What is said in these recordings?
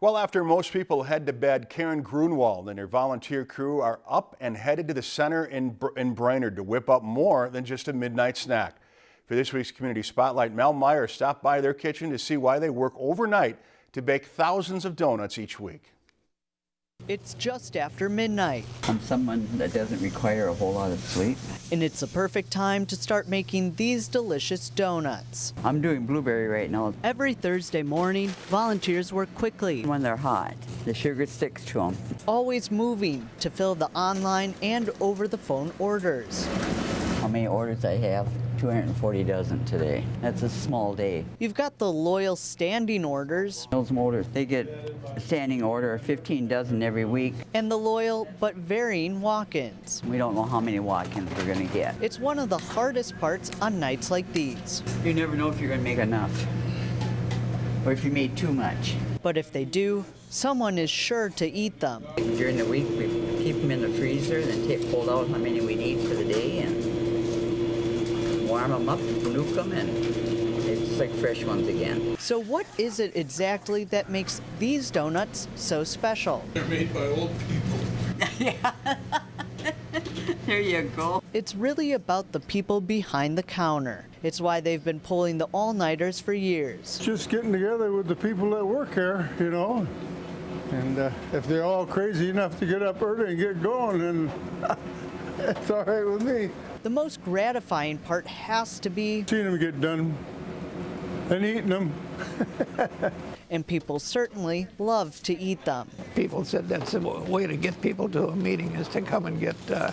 Well, after most people head to bed, Karen Grunwald and her volunteer crew are up and headed to the center in, Br in Brainerd to whip up more than just a midnight snack. For this week's Community Spotlight, Mel Meyer stopped by their kitchen to see why they work overnight to bake thousands of donuts each week. It's just after midnight, I'm someone that doesn't require a whole lot of sleep. and it's a perfect time to start making these delicious donuts. I'm doing blueberry right now. Every Thursday morning, volunteers work quickly, When they're hot, the sugar sticks to them. always moving to fill the online and over the phone orders. How many orders I have? 240 dozen today. That's a small day. You've got the loyal standing orders Those motors, they get a standing order of 15 dozen every week. and the loyal but varying walk ins. We don't know how many walk-ins we're gonna get. It's one of the hardest parts on nights like these. You never know if you're gonna make enough. Or if you made too much. But if they do, someone is sure to eat them. During the week, we keep them in the freezer, then take, pull out how many we need for the day and warm them up, nuke them, and it's like fresh ones again. So, what is it exactly that makes these donuts so special? They're made by old people. yeah. There you go. It's really about the people behind the counter. It's why they've been pulling the all nighters for years. just getting together with the people that work here, you know. And uh, if they're all crazy enough to get up early and get going, then it's all right with me. The most gratifying part has to be, Seeing them get done and eating them. and people certainly love to eat them. people said that's the way to get people to a meeting is to come and get uh,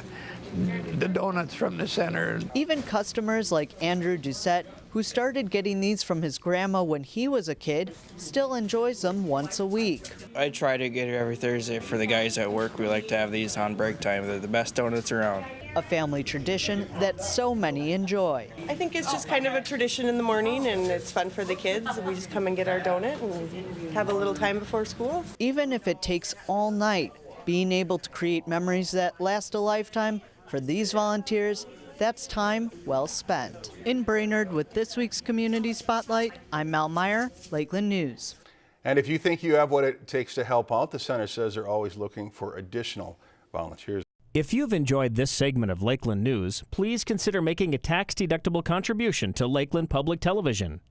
the donuts from the center. Even customers like Andrew Doucette, who started getting these from his grandma when he was a kid, still enjoys them once a week. I try to get here every Thursday for the guys at work. We like to have these on break time. They're the best donuts around. A family tradition that so many enjoy. I think it's just kind of a tradition in the morning and it's fun for the kids. We just come and get our donut and have a little time before school. Even if it takes all night, being able to create memories that last a lifetime for these volunteers, that's time well spent. In Brainerd with this week's Community Spotlight, I'm Mal Meyer, Lakeland News. And if you think you have what it takes to help out, the center says they're always looking for additional volunteers. If you've enjoyed this segment of Lakeland News, please consider making a tax-deductible contribution to Lakeland Public Television.